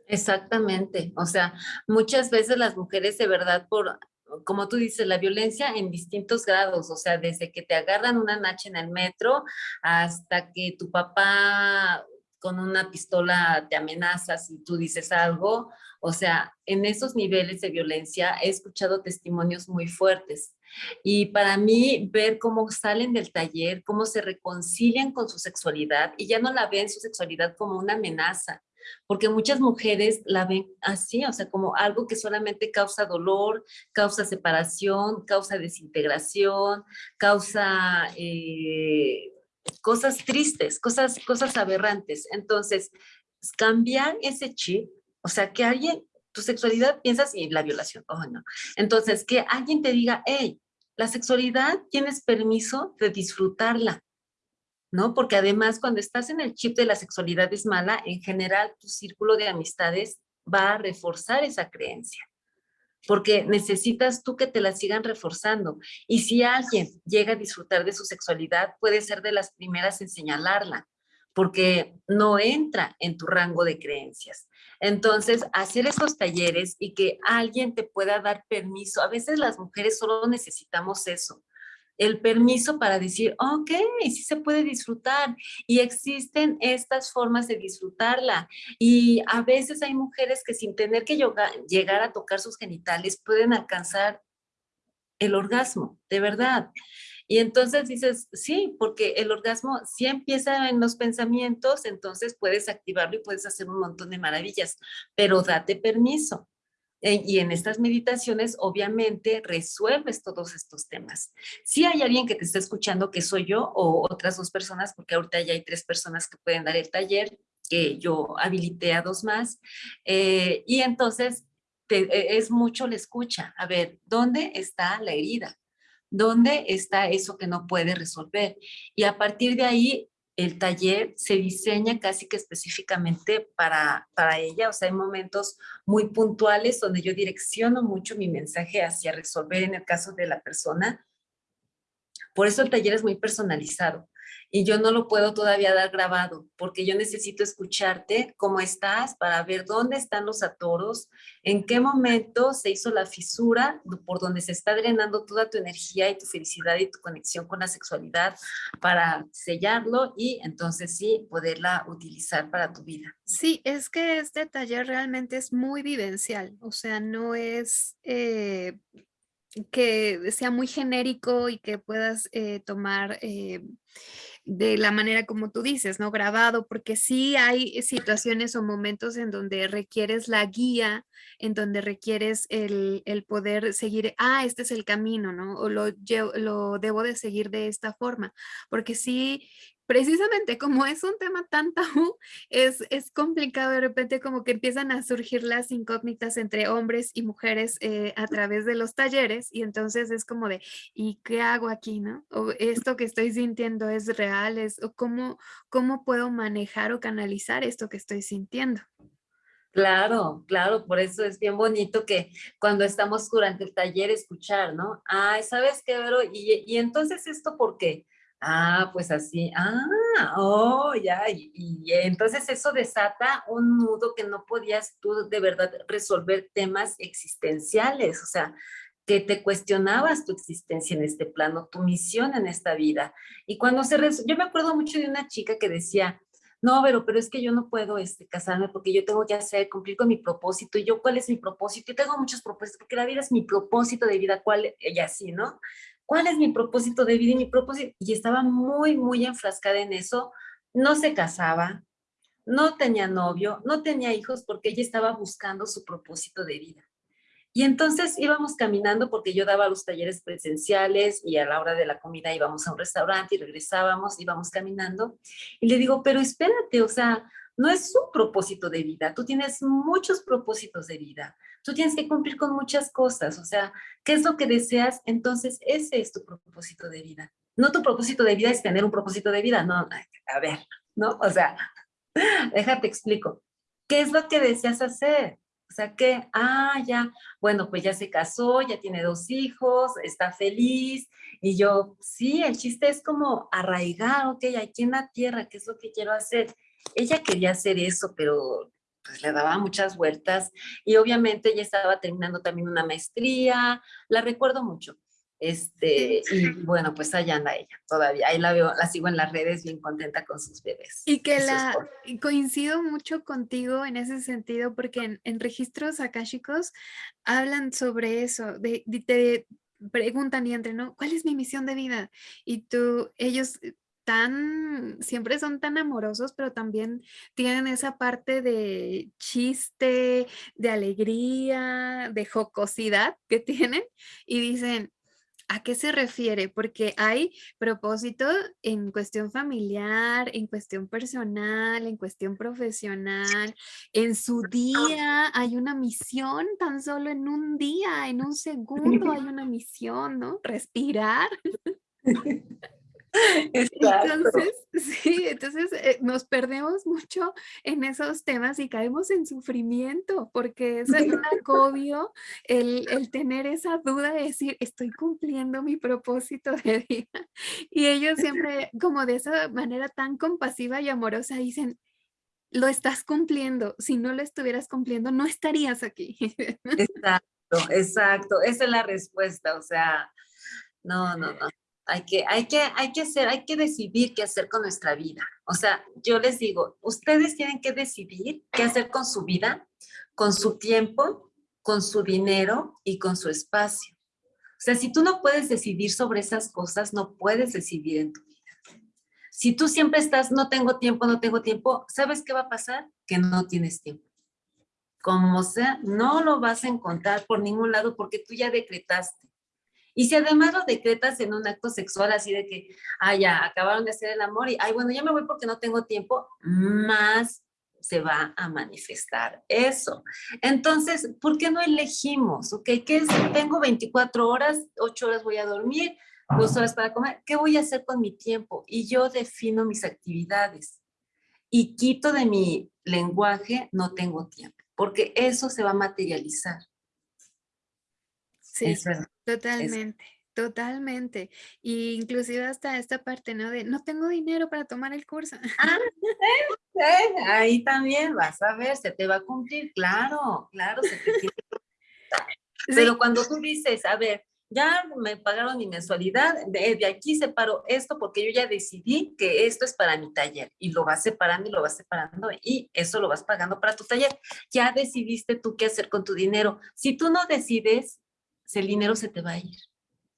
Exactamente, o sea, muchas veces las mujeres de verdad por como tú dices, la violencia en distintos grados, o sea, desde que te agarran una nacha en el metro hasta que tu papá con una pistola te amenaza si tú dices algo, o sea, en esos niveles de violencia he escuchado testimonios muy fuertes. Y para mí, ver cómo salen del taller, cómo se reconcilian con su sexualidad y ya no la ven su sexualidad como una amenaza, porque muchas mujeres la ven así, o sea, como algo que solamente causa dolor, causa separación, causa desintegración, causa eh, cosas tristes, cosas, cosas aberrantes. Entonces, cambiar ese chip, o sea, que alguien tu sexualidad piensas y la violación, oh no. Entonces, que alguien te diga, hey, la sexualidad tienes permiso de disfrutarla, ¿no? Porque además cuando estás en el chip de la sexualidad es mala, en general tu círculo de amistades va a reforzar esa creencia porque necesitas tú que te la sigan reforzando. Y si alguien llega a disfrutar de su sexualidad, puede ser de las primeras en señalarla, porque no entra en tu rango de creencias. Entonces, hacer esos talleres y que alguien te pueda dar permiso, a veces las mujeres solo necesitamos eso, el permiso para decir, ok, sí se puede disfrutar y existen estas formas de disfrutarla. Y a veces hay mujeres que sin tener que llegar a tocar sus genitales pueden alcanzar el orgasmo, de verdad. Y entonces dices, sí, porque el orgasmo sí empieza en los pensamientos, entonces puedes activarlo y puedes hacer un montón de maravillas, pero date permiso. Eh, y en estas meditaciones, obviamente, resuelves todos estos temas. Si hay alguien que te está escuchando, que soy yo, o otras dos personas, porque ahorita ya hay tres personas que pueden dar el taller, que yo habilité a dos más, eh, y entonces e, es mucho la escucha. A ver, ¿dónde está la herida? ¿Dónde está eso que no puede resolver? Y a partir de ahí el taller se diseña casi que específicamente para, para ella, o sea, hay momentos muy puntuales donde yo direcciono mucho mi mensaje hacia resolver en el caso de la persona. Por eso el taller es muy personalizado y yo no lo puedo todavía dar grabado porque yo necesito escucharte cómo estás para ver dónde están los atoros, en qué momento se hizo la fisura por donde se está drenando toda tu energía y tu felicidad y tu conexión con la sexualidad para sellarlo y entonces sí poderla utilizar para tu vida. Sí, es que este taller realmente es muy vivencial, o sea, no es... Eh, que sea muy genérico y que puedas eh, tomar eh, de la manera como tú dices, ¿no? Grabado, porque sí hay situaciones o momentos en donde requieres la guía, en donde requieres el, poder seguir, ah, este es el camino, ¿no? O lo, lo debo de seguir de esta forma, porque sí precisamente como es un tema tan tabú, es, es complicado de repente como que empiezan a surgir las incógnitas entre hombres y mujeres eh, a través de los talleres y entonces es como de, ¿y qué hago aquí, no? O esto que estoy sintiendo es real, es, o cómo, cómo puedo manejar o canalizar esto que estoy sintiendo. Claro, claro, por eso es bien bonito que cuando estamos durante el taller escuchar, ¿no? Ay, ¿sabes qué, Vero? Y, y entonces esto, ¿por qué? Ah, pues así, ah, oh, ya, y, entonces eso desata un nudo que no podías tú de verdad resolver temas existenciales, o sea, que te cuestionabas tu existencia en este plano, tu misión en esta vida. Y cuando se, yo me acuerdo mucho de una chica que decía, no, pero, pero es que yo no puedo este, casarme porque yo tengo que hacer, cumplir con mi propósito. Y yo, ¿cuál es mi propósito? Yo tengo muchos propósitos porque la vida es mi propósito de vida, ¿cuál? Y así, ¿no? ¿Cuál es mi propósito de vida y mi propósito? Y estaba muy, muy enfrascada en eso. No se casaba, no tenía novio, no tenía hijos porque ella estaba buscando su propósito de vida. Y entonces íbamos caminando porque yo daba los talleres presenciales y a la hora de la comida íbamos a un restaurante y regresábamos, íbamos caminando. Y le digo, pero espérate, o sea, no es su propósito de vida, tú tienes muchos propósitos de vida, tú tienes que cumplir con muchas cosas, o sea, ¿qué es lo que deseas? Entonces ese es tu propósito de vida. No tu propósito de vida es tener un propósito de vida, no, a ver, ¿no? O sea, [LAUGHS] déjate explico. ¿Qué es lo que deseas hacer? O sea, que, ah, ya, bueno, pues ya se casó, ya tiene dos hijos, está feliz. Y yo, sí, el chiste es como arraigar, ok, aquí en la tierra, ¿qué es lo que quiero hacer? Ella quería hacer eso, pero pues le daba muchas vueltas y obviamente ella estaba terminando también una maestría, la recuerdo mucho. Este, y [LAUGHS] bueno, pues allá anda ella todavía, ahí la veo, la sigo en las redes bien contenta con sus bebés. Y que la, coincido mucho contigo en ese sentido, porque en, registros akáshicos hablan sobre eso, de, te preguntan y entre, ¿no? ¿Cuál es mi misión de vida? Y tú, ellos tan, siempre son tan amorosos, pero también tienen esa parte de chiste, de alegría, de jocosidad que tienen y dicen, ¿A qué se refiere? Porque hay propósito en cuestión familiar, en cuestión personal, en cuestión profesional. En su día hay una misión, tan solo en un día, en un [LAUGHS] segundo hay una misión, ¿no? Respirar. [LAUGHS] [LAUGHS] [LAUGHS] Entonces, [LAUGHS] sí, entonces eh, nos perdemos mucho en esos temas y caemos en sufrimiento porque es un [LAUGHS] agobio el, el, tener esa duda de decir, estoy cumpliendo mi propósito de vida. Y ellos siempre, como de esa manera tan compasiva y amorosa, dicen, lo estás cumpliendo. Si no lo estuvieras cumpliendo, no estarías aquí. Exacto, exacto. Esa es la respuesta. O sea, no, no, no. Hay que, hay, que, hay que hacer, hay que decidir qué hacer con nuestra vida. O sea, yo les digo, ustedes tienen que decidir qué hacer con su vida, con su tiempo, con su dinero y con su espacio. O sea, si tú no puedes decidir sobre esas cosas, no puedes decidir en tu vida. Si tú siempre estás, no tengo tiempo, no tengo tiempo, ¿sabes qué va a pasar? Que no tienes tiempo. Como sea, no lo vas a encontrar por ningún lado porque tú ya decretaste y si además lo decretas en un acto sexual así de que, ah, ya, acabaron de hacer el amor y, ay, bueno, ya me voy porque no tengo tiempo, más se va a manifestar eso. Entonces, ¿por qué no elegimos? ¿Ok? ¿Qué es? Tengo 24 horas, 8 horas voy a dormir, 2 horas para comer. ¿Qué voy a hacer con mi tiempo? Y yo defino mis actividades. Y quito de mi lenguaje, no tengo tiempo, porque eso se va a materializar. Sí, totalmente, totalmente. Y inclusive hasta esta parte, ¿no? De no tengo dinero para tomar el curso. Ah, [LAUGHS] ahí también vas a ver, se te va a cumplir, claro, claro, se te tiene Pero cuando tú dices, a ver, ya me pagaron mi mensualidad, de, de, aquí separo esto porque yo ya decidí que esto es para mi taller y lo vas separando y lo vas separando y eso lo vas pagando para tu taller. Ya decidiste tú qué hacer con tu dinero. Si tú no decides, el dinero se te va a ir.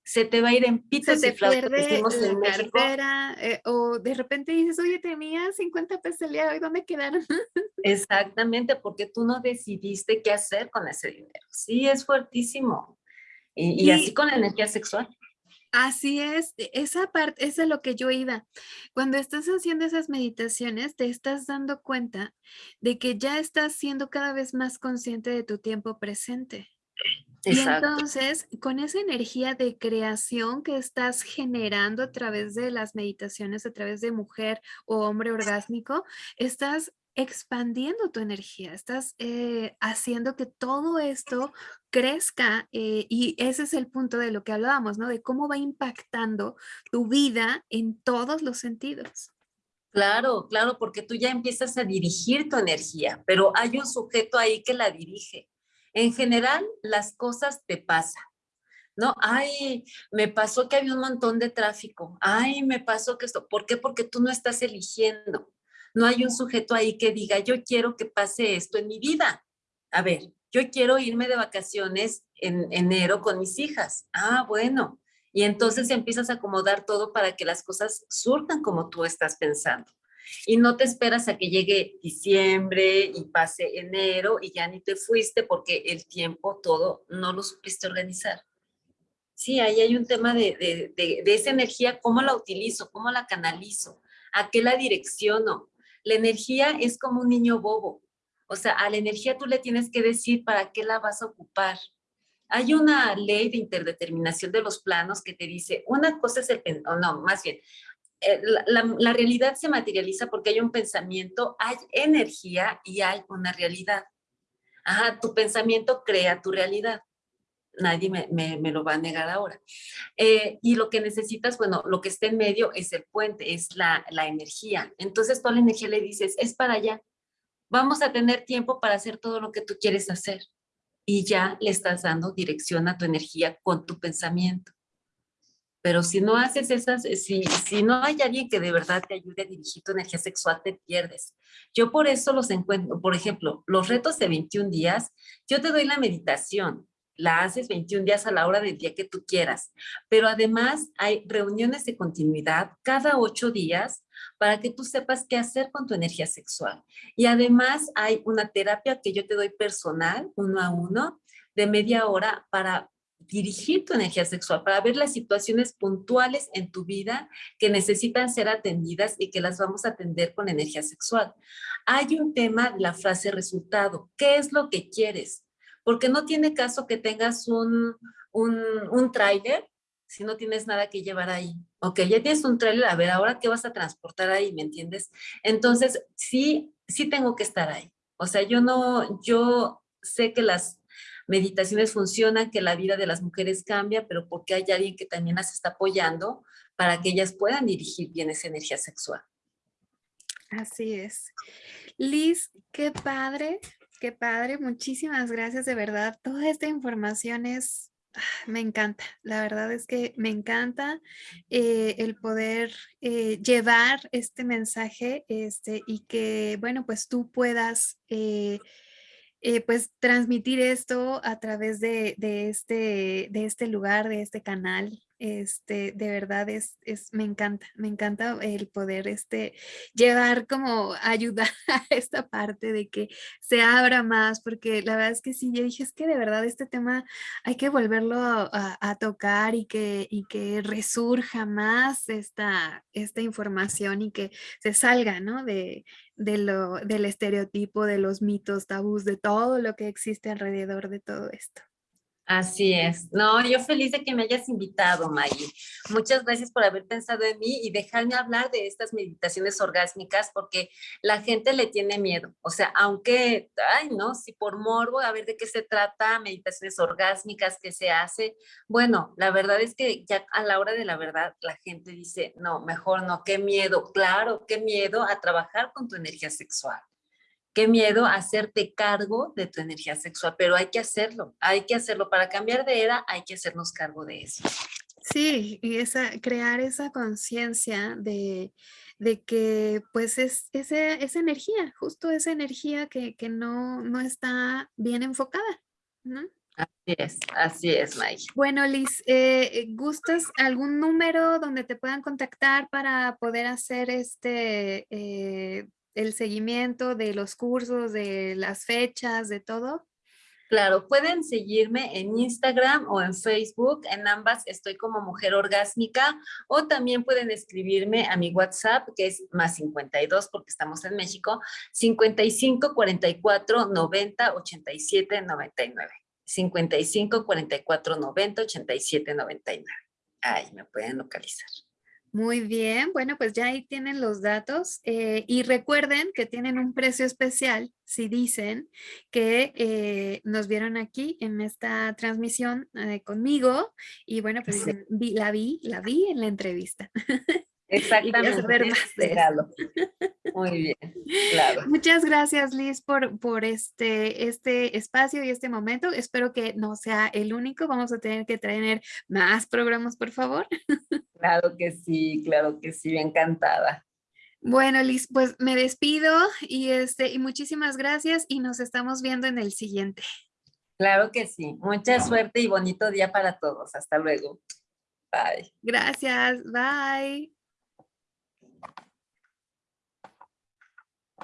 Se te va a ir en pitos se te pierde cartera, eh, o de repente dices, oye, tenía 50 pesos el día hoy, ¿dónde quedaron? [LAUGHS] Exactamente, porque tú no decidiste qué hacer con ese dinero. Sí, es fuertísimo. Y, y, así con la energía sexual. Así es, e, esa parte, es lo que yo iba. Cuando estás haciendo esas meditaciones, te estás dando cuenta de que ya estás siendo cada vez más consciente de tu tiempo presente. Y entonces, con esa energía de creación que estás generando a través de las meditaciones, a través de mujer o hombre orgásmico, estás expandiendo tu energía, estás eh, haciendo que todo esto crezca eh, y ese es el punto de lo que hablábamos, ¿no? De cómo va impactando tu vida en todos los sentidos. Claro, claro, porque tú ya empiezas a dirigir tu energía, pero hay un sujeto ahí que la dirige. En general, las cosas te pasan. ¿no? Ay, me pasó que había un montón de tráfico. Ay, me pasó que esto. ¿Por qué? Porque tú no estás eligiendo. No hay un sujeto ahí que diga, yo quiero que pase esto en mi vida. A ver, yo quiero irme de vacaciones en enero con mis hijas. Ah, bueno. Y entonces empiezas a acomodar todo para que las cosas surtan como tú estás pensando y no te esperas a que llegue diciembre y pase enero y ya ni te fuiste porque el tiempo todo no lo supiste organizar. Sí, ahí hay un tema de, de, de, esa energía, cómo la utilizo, cómo la canalizo, a qué la direcciono. La energía es como un niño bobo. O sea, a la energía tú le tienes que decir para qué la vas a ocupar. Hay una ley de interdeterminación de los planos que te dice, una cosa es el, no, más bien, eh, la, realidad se materializa porque hay un pensamiento, hay energía y hay una realidad. Ajá, tu pensamiento crea tu realidad. Nadie me, lo va a negar ahora. Eh, y lo que necesitas, bueno, lo que está en medio es el puente, es la, la energía. Entonces toda la energía le dices, es para allá. Vamos a tener tiempo para hacer todo lo que tú quieres hacer. Y ya le estás dando dirección a tu energía con tu pensamiento. Pero si no haces esas, eh, si, si no hay alguien que de verdad te ayude a dirigir tu energía sexual, te pierdes. Yo por eso los encuentro, por ejemplo, los retos de 21 días, yo te doy la meditación, la haces 21 días a la hora del día que tú quieras, pero además hay reuniones de continuidad cada ocho días para que tú sepas qué hacer con tu energía sexual. Y además hay una terapia que yo te doy personal, uno a uno, de media hora para dirigir tu energía sexual, para ver las situaciones puntuales en tu vida que necesitan ser atendidas y que las vamos a atender con energía sexual. Hay un tema la frase resultado. ¿Qué es lo que quieres? Porque no tiene caso que tengas un, un, un tráiler si no tienes nada que llevar ahí. Ok, ya tienes un trailer, a ver, ahora qué vas a transportar ahí, ¿me entiendes? Entonces, sí, sí tengo que estar ahí. O sea, yo no, yo sé que las meditaciones funcionan, que la vida de las mujeres cambia, pero porque hay alguien que también las está apoyando para que ellas puedan dirigir bien esa energía sexual. Así es. Liz, qué padre, qué padre. Muchísimas gracias, de verdad. Toda esta información es Ah, me encanta, la verdad es que me encanta eh, el poder eh, llevar este mensaje este, y que, bueno, pues tú puedas eh, pues transmitir esto a través de, de, este, de este lugar, de este canal este, de verdad es, es, me encanta, me encanta el poder este, llevar como ayudar [LAUGHS] a esta parte de que se abra más, porque la verdad es que sí, yo dije, es que de verdad este tema hay que volverlo a, tocar y que, y que resurja más esta, esta información y que se salga, ¿no? De, de lo, del estereotipo, de los mitos, tabús, de todo lo que existe alrededor de todo esto. Así es. No, yo feliz de que me hayas invitado, Maggie. Muchas gracias por haber pensado en mí y dejarme hablar de estas meditaciones orgásmicas porque la gente le tiene miedo. O sea, aunque, ay, no, si por morbo, a ver de qué se trata, meditaciones orgásmicas, qué se hace. Bueno, la verdad es que ya a la hora de la verdad, la gente dice, no, mejor no, qué miedo. Claro, qué miedo a trabajar con tu energía sexual. Qué miedo hacerte cargo de tu energía sexual, pero hay que hacerlo, hay que hacerlo. Para cambiar de era hay que hacernos cargo de eso. Sí, y esa, crear esa conciencia de, de, que pues es esa, esa energía, justo esa energía que, que no, no está bien enfocada, ¿no? Así es, así es, Mike. Bueno, Liz, eh, ¿gustas algún número donde te puedan contactar para poder hacer este, eh, el seguimiento de los cursos, de las fechas, de todo? Claro, pueden seguirme en Instagram o en Facebook. En ambas estoy como Mujer Orgásmica o también pueden escribirme a mi WhatsApp que es más 52 porque estamos en México, 55 44 90 87 99. 55 44 90 87 99. Ahí me pueden localizar. Muy bien, bueno, pues ya ahí tienen los datos eh, y recuerden que tienen un precio especial si dicen que eh, nos vieron aquí en esta transmisión eh, conmigo y bueno, pues la vi, la vi en la entrevista. [LAUGHS] Exactamente. Muy bien, claro. Muchas gracias Liz por, por este, este espacio y este momento. Espero que no sea el único. Vamos a tener que traer más programas, por favor. [LAUGHS] Claro que sí, claro que sí, encantada. Bueno, Liz, pues me despido y, este, y muchísimas gracias y nos estamos viendo en el siguiente. Claro que sí. Mucha suerte y bonito día para todos. Hasta luego. Bye. Gracias. Bye.